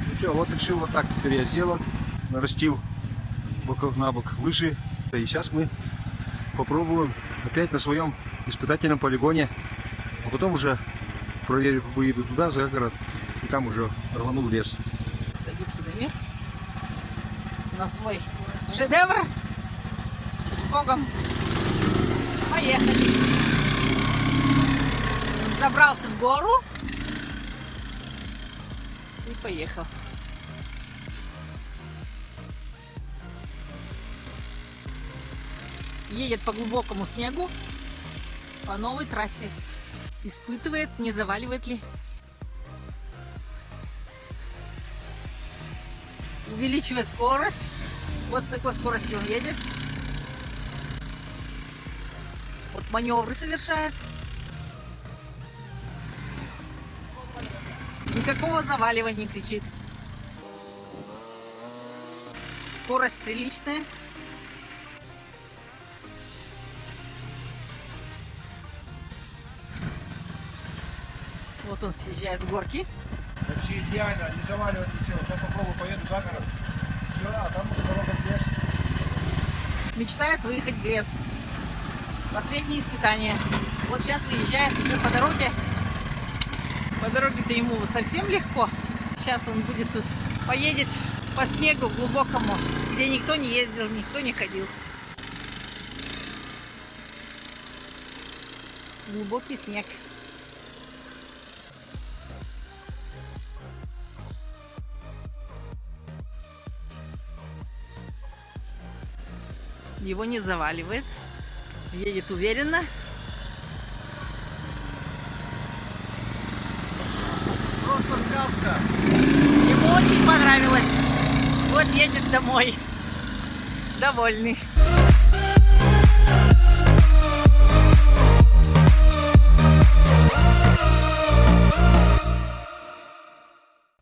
ну что, вот решил вот так теперь я сделать. Нарастил боков на бок лыжи. И сейчас мы попробуем опять на своем испытательном полигоне. А потом уже проверю, выеду туда, за город. И там уже рвану в лес. Садится Дамир на свой шедевр. С Богом. Поехали. Забрался в гору и поехал. Едет по глубокому снегу по новой трассе. Испытывает, не заваливает ли. Увеличивает скорость. Вот с такой скоростью он едет. Вот маневры совершает. Никакого заваливания кричит. Скорость приличная. Вот он съезжает с горки. Вообще идеально, не заваливать ничего. Сейчас попробую поеду за город. Все, а там уже дорога в лес. Мечтает выехать в лес. Последнее испытание. Вот сейчас выезжает уже по дороге. По дороге-то ему совсем легко. Сейчас он будет тут, поедет по снегу глубокому, где никто не ездил, никто не ходил. Глубокий снег. Его не заваливает. Едет уверенно. Просто сказка. Ему очень понравилось. Вот едет домой. Довольный.